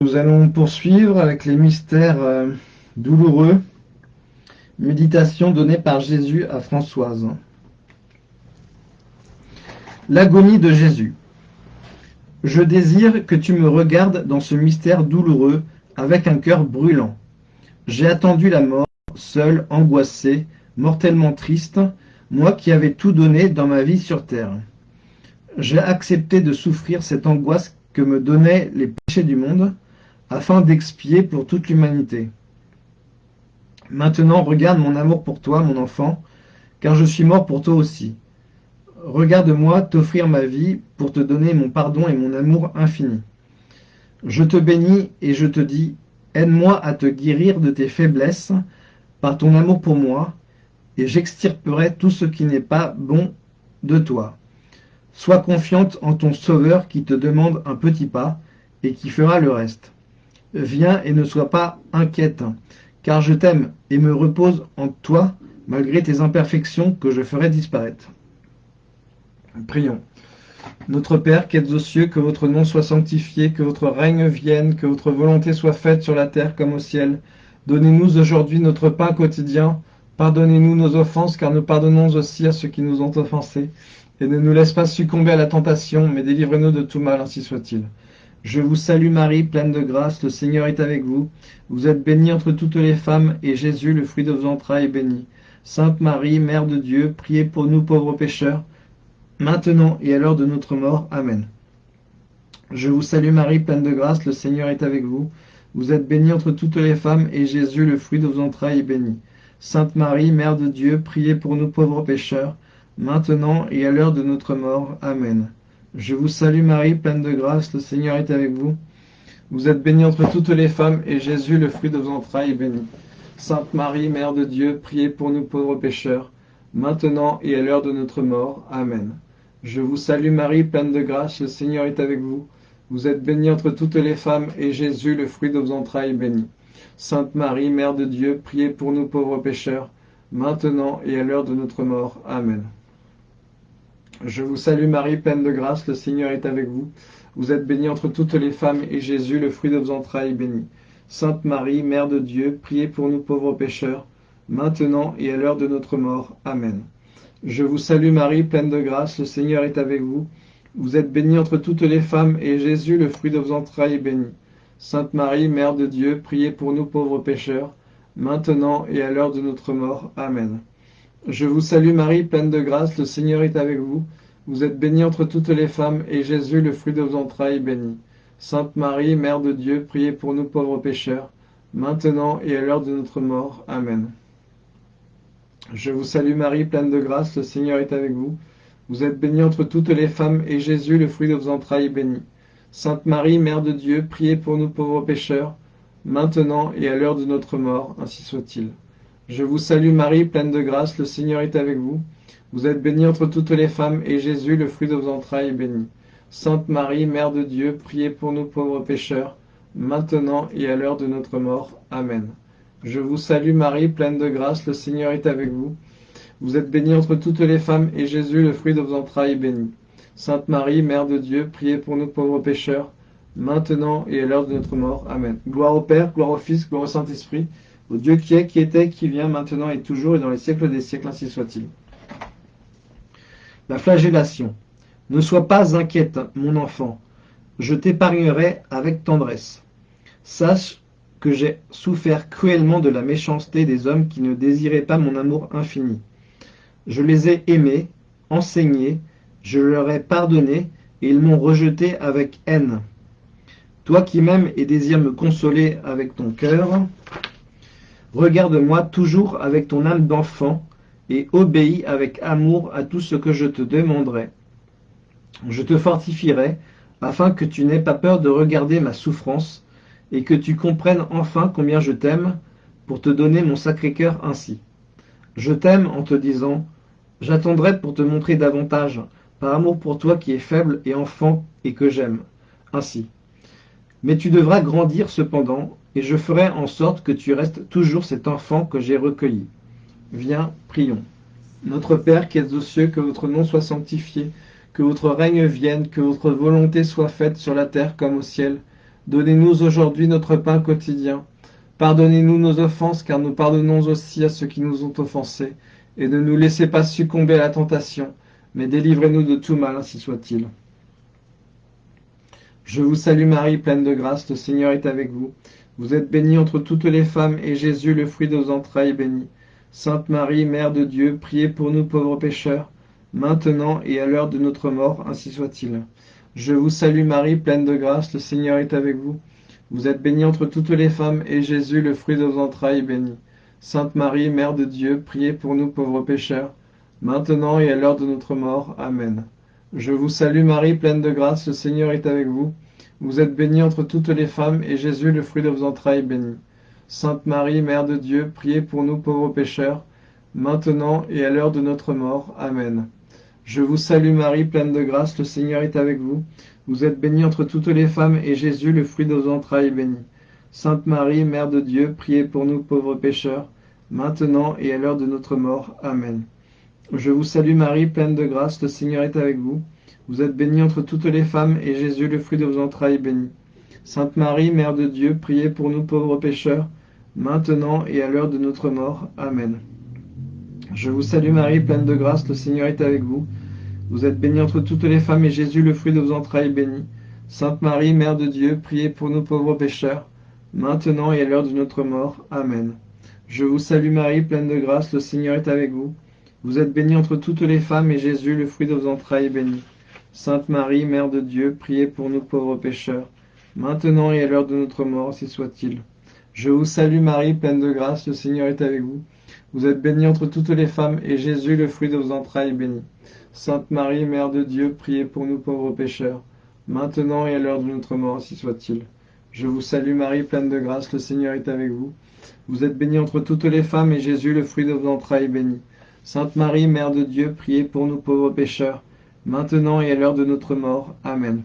Nous allons poursuivre avec les mystères euh, douloureux, méditation donnée par Jésus à Françoise. L'agonie de Jésus. Je désire que tu me regardes dans ce mystère douloureux avec un cœur brûlant. J'ai attendu la mort, seul, angoissé, mortellement triste, moi qui avais tout donné dans ma vie sur terre. J'ai accepté de souffrir cette angoisse que me donnaient les péchés du monde, afin d'expier pour toute l'humanité. Maintenant regarde mon amour pour toi, mon enfant, car je suis mort pour toi aussi. Regarde-moi t'offrir ma vie pour te donner mon pardon et mon amour infini. Je te bénis et je te dis, aide-moi à te guérir de tes faiblesses par ton amour pour moi, et j'extirperai tout ce qui n'est pas bon de toi. Sois confiante en ton Sauveur qui te demande un petit pas et qui fera le reste. Viens et ne sois pas inquiète, car je t'aime et me repose en toi, malgré tes imperfections que je ferai disparaître. Prions. Notre Père qui êtes aux cieux, que votre nom soit sanctifié, que votre règne vienne, que votre volonté soit faite sur la terre comme au ciel. Donnez-nous aujourd'hui notre pain quotidien. Pardonnez-nous nos offenses, car nous pardonnons aussi à ceux qui nous ont offensés. Et ne nous laisse pas succomber à la tentation, mais délivre-nous de tout mal, ainsi soit-il. Je vous salue Marie, pleine de grâce, le Seigneur est avec vous. Vous êtes bénie entre toutes les femmes, et Jésus, le fruit de vos entrailles, est béni. Sainte Marie, Mère de Dieu, priez pour nous pauvres pécheurs, maintenant et à l'heure de notre mort. Amen. Je vous salue Marie, pleine de grâce, le Seigneur est avec vous. Vous êtes bénie entre toutes les femmes, et Jésus, le fruit de vos entrailles, est béni. Sainte Marie, Mère de Dieu, priez pour nous pauvres pécheurs, maintenant et à l'heure de notre mort. Amen. Je vous salue Marie, pleine de grâce, le Seigneur est avec vous. Vous êtes bénie entre toutes les femmes, et Jésus, le fruit de vos entrailles, est béni. Sainte Marie, Mère de Dieu, priez pour nous pauvres pécheurs, maintenant et à l'heure de notre mort. Amen. Je vous salue Marie, pleine de grâce, le Seigneur est avec vous. Vous êtes bénie entre toutes les femmes, et Jésus, le fruit de vos entrailles, est béni. Sainte Marie, Mère de Dieu, priez pour nous pauvres pécheurs, maintenant et à l'heure de notre mort. Amen. Je vous salue Marie, pleine de grâce, le Seigneur est avec vous. Vous êtes bénie entre toutes les femmes, et Jésus, le fruit de vos entrailles, est béni. Sainte Marie, Mère de Dieu, priez pour nous pauvres pécheurs, maintenant et à l'heure de notre mort. Amen. Je vous salue Marie, pleine de grâce, le Seigneur est avec vous. Vous êtes bénie entre toutes les femmes, et Jésus, le fruit de vos entrailles, est béni. Sainte Marie, Mère de Dieu, priez pour nous pauvres pécheurs, maintenant et à l'heure de notre mort. Amen. Je vous salue Marie, pleine de grâce, le Seigneur est avec vous. Vous êtes bénie entre toutes les femmes, et Jésus, le fruit de vos entrailles, est béni. Sainte Marie, Mère de Dieu, priez pour nous pauvres pécheurs, maintenant et à l'heure de notre mort. Amen. Je vous salue Marie, pleine de grâce, le Seigneur est avec vous. Vous êtes bénie entre toutes les femmes, et Jésus, le fruit de vos entrailles, est béni. Sainte Marie, Mère de Dieu, priez pour nous pauvres pécheurs, maintenant et à l'heure de notre mort, ainsi soit-il. Je vous salue Marie, pleine de grâce, le Seigneur est avec vous. Vous êtes bénie entre toutes les femmes, et Jésus, le fruit de vos entrailles, est béni. Sainte Marie, Mère de Dieu, priez pour nous pauvres pécheurs, maintenant et à l'heure de notre mort. Amen. Je vous salue Marie, pleine de grâce, le Seigneur est avec vous. Vous êtes bénie entre toutes les femmes, et Jésus, le fruit de vos entrailles, est béni. Sainte Marie, Mère de Dieu, priez pour nous pauvres pécheurs, maintenant et à l'heure de notre mort. Amen. Gloire au Père, gloire au Fils, gloire au Saint-Esprit, au Dieu qui est, qui était, qui vient, maintenant et toujours, et dans les siècles des siècles, ainsi soit-il. La flagellation. Ne sois pas inquiète, mon enfant, je t'épargnerai avec tendresse. Sache que j'ai souffert cruellement de la méchanceté des hommes qui ne désiraient pas mon amour infini. Je les ai aimés, enseignés, je leur ai pardonné, et ils m'ont rejeté avec haine. Toi qui m'aimes et désires me consoler avec ton cœur, Regarde-moi toujours avec ton âme d'enfant, et obéis avec amour à tout ce que je te demanderai. Je te fortifierai, afin que tu n'aies pas peur de regarder ma souffrance, et que tu comprennes enfin combien je t'aime, pour te donner mon sacré cœur ainsi. Je t'aime en te disant, j'attendrai pour te montrer davantage, par amour pour toi qui es faible et enfant et que j'aime, ainsi. Mais tu devras grandir cependant, et je ferai en sorte que tu restes toujours cet enfant que j'ai recueilli. Viens, prions. Notre Père qui es aux cieux, que votre nom soit sanctifié, que votre règne vienne, que votre volonté soit faite sur la terre comme au ciel. Donnez-nous aujourd'hui notre pain quotidien. Pardonnez-nous nos offenses, car nous pardonnons aussi à ceux qui nous ont offensés. Et ne nous laissez pas succomber à la tentation, mais délivrez-nous de tout mal, ainsi soit-il. Je vous salue Marie, pleine de grâce, le Seigneur est avec vous. Vous êtes bénie entre toutes les femmes, et Jésus, le fruit de vos entrailles, est béni. Sainte Marie, Mère de Dieu, priez pour nous pauvres pécheurs, maintenant et à l'heure de notre mort, ainsi soit-il. Je vous salue Marie, pleine de grâce, le Seigneur est avec vous. Vous êtes bénie entre toutes les femmes, et Jésus, le fruit de vos entrailles, est béni. Sainte Marie, Mère de Dieu, priez pour nous pauvres pécheurs, maintenant et à l'heure de notre mort. Amen. Je vous salue Marie, pleine de grâce, le Seigneur est avec vous. Vous êtes bénie entre toutes les femmes, et Jésus, le fruit de vos entrailles, est béni. Sainte Marie, Mère de Dieu, priez pour nous pauvres pécheurs, maintenant et à l'heure de notre mort. Amen. Je vous salue Marie, pleine de grâce, le Seigneur est avec vous. Vous êtes bénie entre toutes les femmes, et Jésus, le fruit de vos entrailles, est béni. Sainte Marie, Mère de Dieu, priez pour nous pauvres pécheurs, maintenant et à l'heure de notre mort. Amen. Je vous salue Marie, pleine de grâce, le Seigneur est avec vous. Vous êtes bénie entre toutes les femmes, et Jésus, le fruit de vos entrailles, est béni. Sainte Marie, Mère de Dieu, priez pour nous pauvres pécheurs, maintenant et à l'heure de notre mort. Amen. Je vous salue Marie, pleine de grâce, le Seigneur est avec vous. Vous êtes bénie entre toutes les femmes, et Jésus, le fruit de vos entrailles, est béni. Sainte Marie, Mère de Dieu, priez pour nous pauvres pécheurs, maintenant et à l'heure de notre mort. Amen. Je vous salue Marie, pleine de grâce, le Seigneur est avec vous. Vous êtes bénie entre toutes les femmes, et Jésus, le fruit de vos entrailles, est béni. Sainte Marie, Mère de Dieu, priez pour nous pauvres pécheurs, maintenant et à l'heure de notre mort, si soit-il. Je vous salue Marie, pleine de grâce, le Seigneur est avec vous. Vous êtes bénie entre toutes les femmes, et Jésus, le fruit de vos entrailles, est béni. Sainte Marie, Mère de Dieu, priez pour nous pauvres pécheurs, maintenant et à l'heure de notre mort, si soit-il. Je vous salue Marie, pleine de grâce, le Seigneur est avec vous. Vous êtes bénie entre toutes les femmes, et Jésus, le fruit de vos entrailles, est béni. Sainte Marie, Mère de Dieu, priez pour nous pauvres pécheurs, maintenant et à l'heure de notre mort. Amen.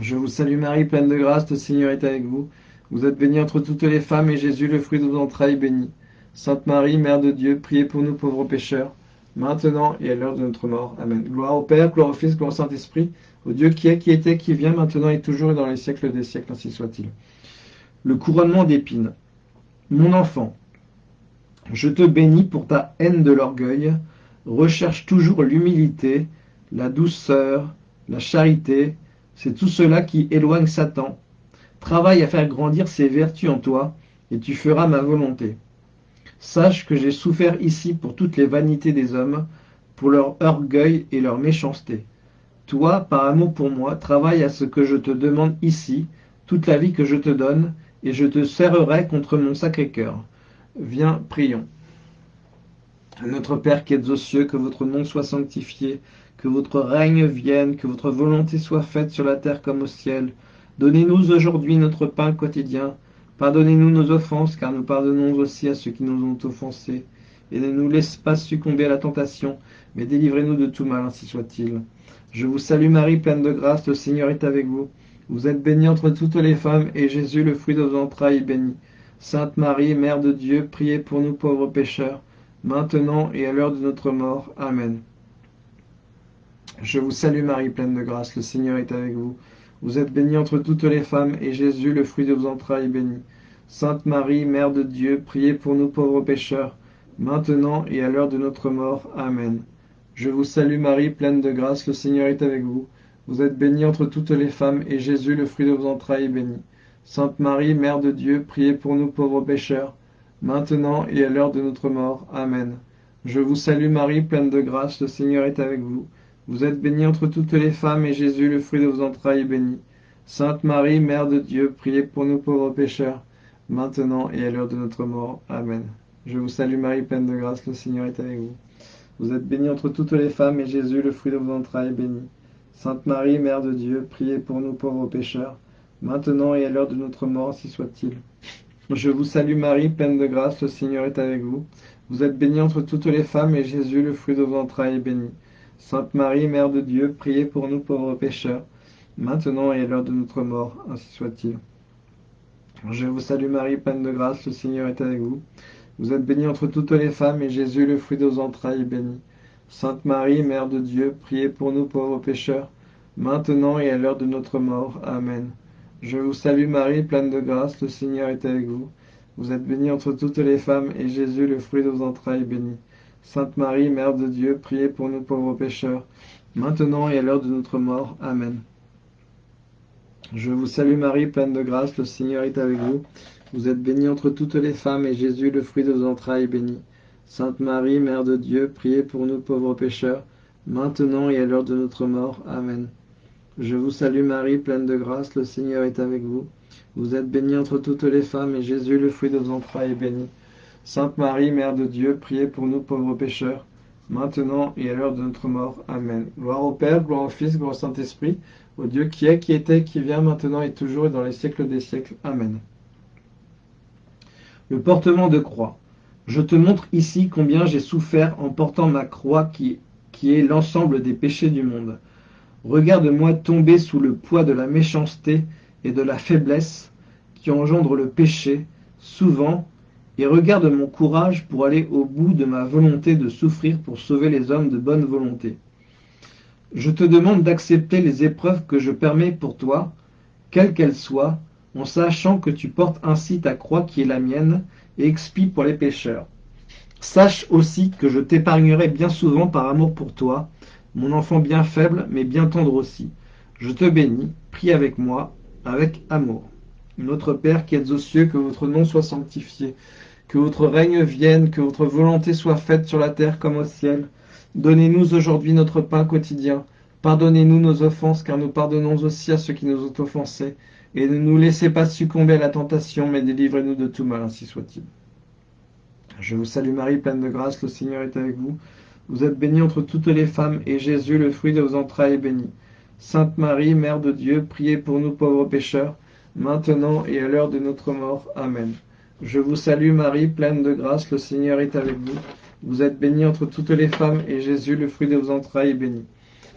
Je vous salue Marie, pleine de grâce, le Seigneur est avec vous. Vous êtes bénie entre toutes les femmes, et Jésus, le fruit de vos entrailles, est béni. Sainte Marie, Mère de Dieu, priez pour nous pauvres pécheurs, maintenant et à l'heure de notre mort. Amen. Gloire au Père, gloire au Fils, gloire au Saint-Esprit, au Dieu qui est, qui était, qui vient, maintenant et toujours et dans les siècles des siècles, ainsi soit-il. Le couronnement d'épines. Mon enfant, je te bénis pour ta haine de l'orgueil, recherche toujours l'humilité, la douceur, la charité, c'est tout cela qui éloigne Satan. Travaille à faire grandir ses vertus en toi, et tu feras ma volonté. Sache que j'ai souffert ici pour toutes les vanités des hommes, pour leur orgueil et leur méchanceté. Toi, par amour pour moi, travaille à ce que je te demande ici, toute la vie que je te donne, et je te serrerai contre mon sacré cœur. Viens, prions. Notre Père qui êtes aux cieux, que votre nom soit sanctifié, que votre règne vienne, que votre volonté soit faite sur la terre comme au ciel. Donnez-nous aujourd'hui notre pain quotidien. Pardonnez-nous nos offenses, car nous pardonnons aussi à ceux qui nous ont offensés. Et ne nous laisse pas succomber à la tentation, mais délivrez-nous de tout mal, ainsi soit-il. Je vous salue Marie, pleine de grâce, le Seigneur est avec vous. Vous êtes bénie entre toutes les femmes, et Jésus, le fruit de vos entrailles, est béni. Sainte Marie, Mère de Dieu, priez pour nous pauvres pécheurs, maintenant et à l'heure de notre mort. Amen. Je vous salue Marie, pleine de grâce, le Seigneur est avec vous. Vous êtes bénie entre toutes les femmes, et Jésus, le fruit de vos entrailles, est béni. Sainte Marie, Mère de Dieu, priez pour nous pauvres pécheurs, maintenant et à l'heure de notre mort. Amen. Je vous salue Marie, pleine de grâce, le Seigneur est avec vous. Vous êtes bénie entre toutes les femmes, et Jésus, le fruit de vos entrailles, est béni. Sainte Marie, Mère de Dieu, priez pour nous pauvres pécheurs, maintenant et à l'heure de notre mort. Amen. Je vous salue Marie, pleine de grâce, le Seigneur est avec vous. Vous êtes bénie entre toutes les femmes, et Jésus, le fruit de vos entrailles, est béni. Sainte Marie, Mère de Dieu, priez pour nous pauvres pécheurs, maintenant et à l'heure de notre mort. Amen. Je vous salue Marie, pleine de grâce, le Seigneur est avec vous. Vous êtes bénie entre toutes les femmes, et Jésus, le fruit de vos entrailles, est béni. Sainte Marie, Mère de Dieu, priez pour nous pauvres pécheurs, maintenant et à l'heure de notre mort, si soit-il. Je vous salue Marie, pleine de grâce, le Seigneur est avec vous. Vous êtes bénie entre toutes les femmes, et Jésus, le fruit de vos entrailles, est béni. Sainte Marie, Mère de Dieu, priez pour nous pauvres pécheurs, maintenant et à l'heure de notre mort, ainsi soit-il. Je vous salue Marie, pleine de grâce, le Seigneur est avec vous. Vous êtes bénie entre toutes les femmes, et Jésus, le fruit de vos entrailles, est béni. Sainte Marie, Mère de Dieu, priez pour nous pauvres pécheurs, maintenant et à l'heure de notre mort. Amen. Je vous salue Marie, pleine de grâce, le Seigneur est avec vous. Vous êtes bénie entre toutes les femmes, et Jésus, le fruit de vos entrailles, est béni. Sainte Marie, Mère de Dieu, priez pour nous pauvres pécheurs, maintenant et à l'heure de notre mort. Amen. Je vous salue Marie, pleine de grâce, le Seigneur est avec vous. Vous êtes bénie entre toutes les femmes, et Jésus, le fruit de vos entrailles, est béni. Sainte Marie, Mère de Dieu, priez pour nous pauvres pécheurs, maintenant et à l'heure de notre mort. Amen. Je vous salue Marie, pleine de grâce, le Seigneur est avec vous. Vous êtes bénie entre toutes les femmes, et Jésus, le fruit de vos entrailles, est béni. Sainte Marie, Mère de Dieu, priez pour nous pauvres pécheurs, maintenant et à l'heure de notre mort. Amen. Gloire au Père, gloire au Fils, gloire au Saint-Esprit, au Dieu qui est, qui était, qui vient, maintenant et toujours et dans les siècles des siècles. Amen. Le portement de croix. Je te montre ici combien j'ai souffert en portant ma croix qui, qui est l'ensemble des péchés du monde. Regarde-moi tomber sous le poids de la méchanceté et de la faiblesse qui engendre le péché, souvent, et regarde mon courage pour aller au bout de ma volonté de souffrir pour sauver les hommes de bonne volonté. Je te demande d'accepter les épreuves que je permets pour toi, quelles qu'elles soient, en sachant que tu portes ainsi ta croix qui est la mienne, et expie pour les pécheurs. Sache aussi que je t'épargnerai bien souvent par amour pour toi, mon enfant bien faible, mais bien tendre aussi. Je te bénis, prie avec moi, avec amour. Notre Père qui êtes aux cieux, que votre nom soit sanctifié, que votre règne vienne, que votre volonté soit faite sur la terre comme au ciel. Donnez-nous aujourd'hui notre pain quotidien. Pardonnez-nous nos offenses, car nous pardonnons aussi à ceux qui nous ont offensés. Et ne nous laissez pas succomber à la tentation, mais délivrez-nous de tout mal, ainsi soit-il. Je vous salue Marie, pleine de grâce, le Seigneur est avec vous. Vous êtes bénie entre toutes les femmes, et Jésus, le fruit de vos entrailles, est béni. Sainte Marie, Mère de Dieu, priez pour nous pauvres pécheurs, maintenant et à l'heure de notre mort. Amen. Je vous salue Marie, pleine de grâce, le Seigneur est avec vous. Vous êtes bénie entre toutes les femmes, et Jésus, le fruit de vos entrailles, est béni.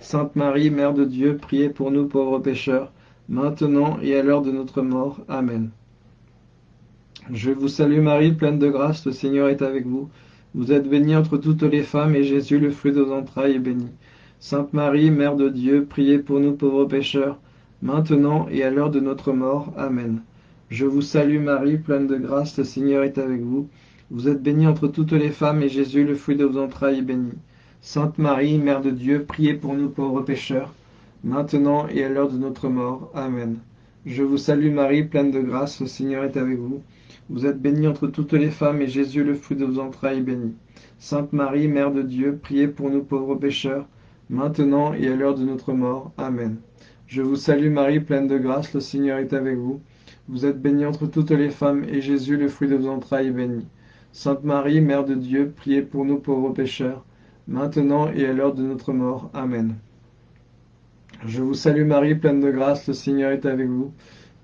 Sainte Marie, Mère de Dieu, priez pour nous pauvres pécheurs, maintenant et à l'heure de notre mort. Amen. Je vous salue Marie, pleine de grâce, le Seigneur est avec vous. Vous êtes bénie entre toutes les femmes, et Jésus, le fruit de vos entrailles, est béni. Sainte Marie, Mère de Dieu, priez pour nous pauvres pécheurs, maintenant et à l'heure de notre mort. Amen. Je vous salue Marie, pleine de grâce, le Seigneur est avec vous. Vous êtes bénie entre toutes les femmes, et Jésus, le fruit de vos entrailles, est béni. Sainte Marie, Mère de Dieu, priez pour nous pauvres pécheurs, maintenant et à l'heure de notre mort. Amen. Je vous salue Marie, pleine de grâce, le Seigneur est avec vous. Vous êtes bénie entre toutes les femmes, et Jésus, le fruit de vos entrailles, est béni. Sainte Marie, Mère de Dieu, priez pour nous pauvres pécheurs, maintenant et à l'heure de notre mort. Amen. Je vous salue Marie, pleine de grâce, le Seigneur est avec vous. Vous êtes bénie entre toutes les femmes, et Jésus, le fruit de vos entrailles, est béni. Sainte Marie, Mère de Dieu, priez pour nous pauvres pécheurs, maintenant et à l'heure de notre mort. Amen. Je vous salue Marie, pleine de grâce, le Seigneur est avec vous.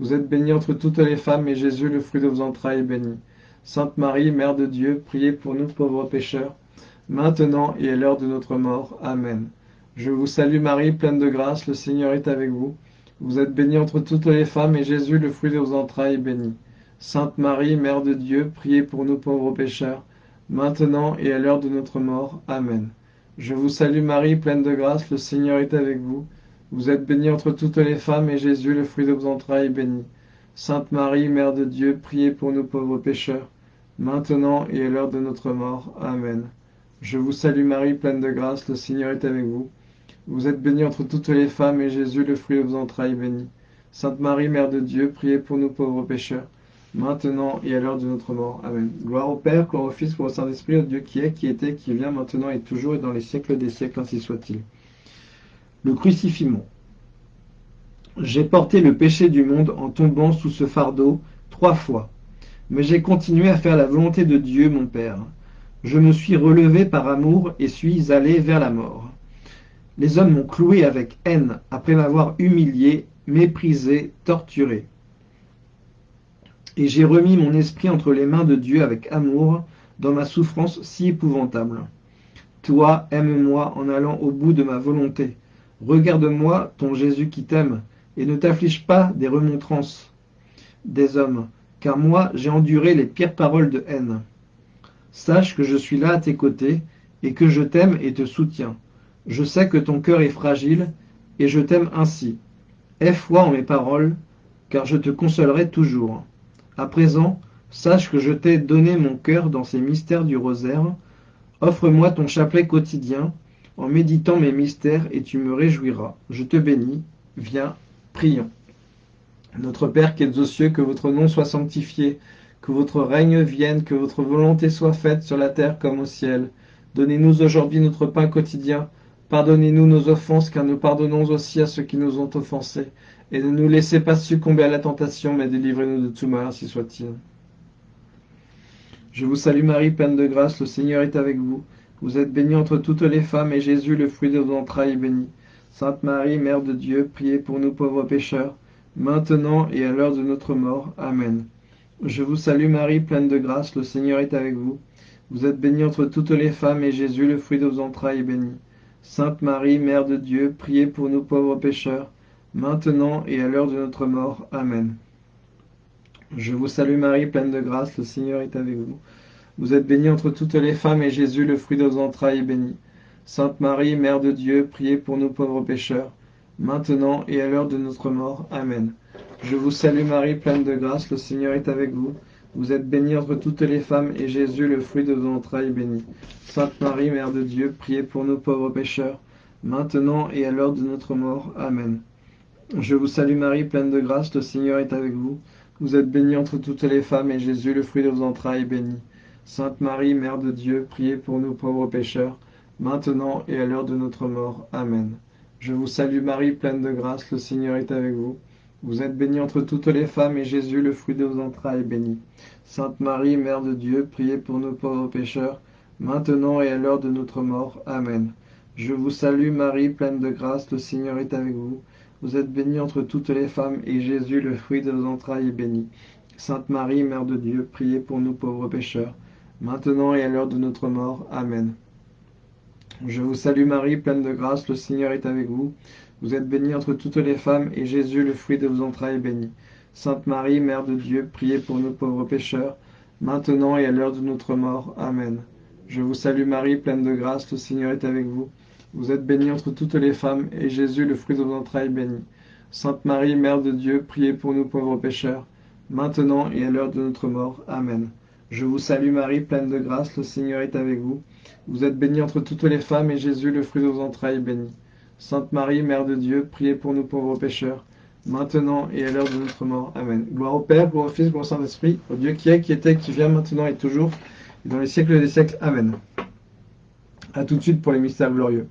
Vous êtes bénie entre toutes les femmes, et Jésus, le fruit de vos entrailles, est béni. Sainte Marie, Mère de Dieu, priez pour nous pauvres pécheurs, maintenant et à l'heure de notre mort. Amen. Je vous salue Marie, pleine de grâce, le Seigneur est avec vous. Vous êtes bénie entre toutes les femmes, et Jésus, le fruit de vos entrailles, est béni. Sainte Marie, Mère de Dieu, priez pour nous pauvres pécheurs, maintenant et à l'heure de notre mort. Amen. Je vous salue Marie, pleine de grâce, le Seigneur est avec vous. Vous êtes bénie entre toutes les femmes, et Jésus, le fruit de vos entrailles, est béni. Sainte Marie, Mère de Dieu, priez pour nous pauvres pécheurs, maintenant et à l'heure de notre mort. Amen. Je vous salue Marie, pleine de grâce, le Seigneur est avec vous. Vous êtes bénie entre toutes les femmes, et Jésus, le fruit de vos entrailles, est béni. Sainte Marie, Mère de Dieu, priez pour nous pauvres pécheurs, maintenant et à l'heure de notre mort. Amen. Gloire au Père, gloire au Fils, gloire au Saint-Esprit, au Dieu qui est, qui était, qui vient, maintenant et toujours, et dans les siècles des siècles, ainsi soit-il. Le crucifixion. J'ai porté le péché du monde en tombant sous ce fardeau trois fois, mais j'ai continué à faire la volonté de Dieu, mon Père. Je me suis relevé par amour et suis allé vers la mort. Les hommes m'ont cloué avec haine après m'avoir humilié, méprisé, torturé. Et j'ai remis mon esprit entre les mains de Dieu avec amour dans ma souffrance si épouvantable. Toi, aime-moi en allant au bout de ma volonté. Regarde-moi, ton Jésus qui t'aime, et ne t'afflige pas des remontrances des hommes, car moi j'ai enduré les pires paroles de haine. Sache que je suis là à tes côtés, et que je t'aime et te soutiens. Je sais que ton cœur est fragile, et je t'aime ainsi. Aie foi en mes paroles, car je te consolerai toujours. À présent, sache que je t'ai donné mon cœur dans ces mystères du rosaire. Offre-moi ton chapelet quotidien, en méditant mes mystères, et tu me réjouiras. Je te bénis. Viens, prions. Notre Père qui es aux cieux, que votre nom soit sanctifié, que votre règne vienne, que votre volonté soit faite sur la terre comme au ciel. Donnez-nous aujourd'hui notre pain quotidien. Pardonnez-nous nos offenses, car nous pardonnons aussi à ceux qui nous ont offensés. Et ne nous laissez pas succomber à la tentation, mais délivrez-nous de tout mal, ainsi soit-il. Je vous salue Marie, pleine de grâce, le Seigneur est avec vous. Vous êtes bénie entre toutes les femmes, et Jésus, le fruit de vos entrailles, est béni. Sainte Marie, Mère de Dieu, priez pour nous pauvres pécheurs, maintenant et à l'heure de notre mort. Amen. Je vous salue Marie, pleine de grâce, le Seigneur est avec vous. Vous êtes bénie entre toutes les femmes, et Jésus, le fruit de vos entrailles, est béni. Sainte Marie, Mère de Dieu, priez pour nous pauvres pécheurs, maintenant et à l'heure de notre mort. Amen. Je vous salue Marie, pleine de grâce, le Seigneur est avec vous. Vous êtes bénie entre toutes les femmes, et Jésus, le fruit de vos entrailles, est béni. Sainte Marie, Mère de Dieu, priez pour nous pauvres pécheurs, maintenant et à l'heure de notre mort. Amen. Je vous salue Marie, pleine de grâce, le Seigneur est avec vous. Vous êtes bénie entre toutes les femmes, et Jésus, le fruit de vos entrailles, est béni. Sainte Marie, Mère de Dieu, priez pour nous pauvres pécheurs, maintenant et à l'heure de notre mort. Amen. Je vous salue Marie, pleine de grâce, le Seigneur est avec vous. Vous êtes bénie entre toutes les femmes, et Jésus, le fruit de vos entrailles, est béni. Sainte Marie, Mère de Dieu, priez pour nous pauvres pécheurs, maintenant et à l'heure de notre mort. Amen. Je vous salue Marie, pleine de grâce, le Seigneur est avec vous. Vous êtes bénie entre toutes les femmes, et Jésus, le fruit de vos entrailles, est béni. Sainte Marie, Mère de Dieu, priez pour nous pauvres pécheurs, maintenant et à l'heure de notre mort. Amen. Je vous salue Marie, pleine de grâce, le Seigneur est avec vous. Vous êtes bénie entre toutes les femmes, et Jésus, le fruit de vos entrailles, est béni. Sainte Marie, Mère de Dieu, priez pour nous pauvres pécheurs, maintenant et à l'heure de notre mort. Amen. Je vous salue Marie, pleine de grâce, le Seigneur est avec vous. Vous êtes bénie entre toutes les femmes, et Jésus, le fruit de vos entrailles, est béni. Sainte Marie, Mère de Dieu, priez pour nous pauvres pécheurs, maintenant et à l'heure de notre mort. Amen. Je vous salue Marie, pleine de grâce, le Seigneur est avec vous. Vous êtes bénie entre toutes les femmes, et Jésus, le fruit de vos entrailles, est béni. Sainte Marie, Mère de Dieu, priez pour nous pauvres pécheurs, maintenant et à l'heure de notre mort. Amen. Je vous salue Marie, pleine de grâce, le Seigneur est avec vous. Vous êtes bénie entre toutes les femmes, et Jésus, le fruit de vos entrailles, est béni. Sainte Marie, Mère de Dieu, priez pour nous pauvres pécheurs, maintenant et à l'heure de notre mort. Amen. Gloire au Père, gloire au Fils, gloire au Saint-Esprit, au Dieu qui est, qui était, qui vient, maintenant et toujours, et dans les siècles des siècles. Amen. A tout de suite pour les mystères glorieux.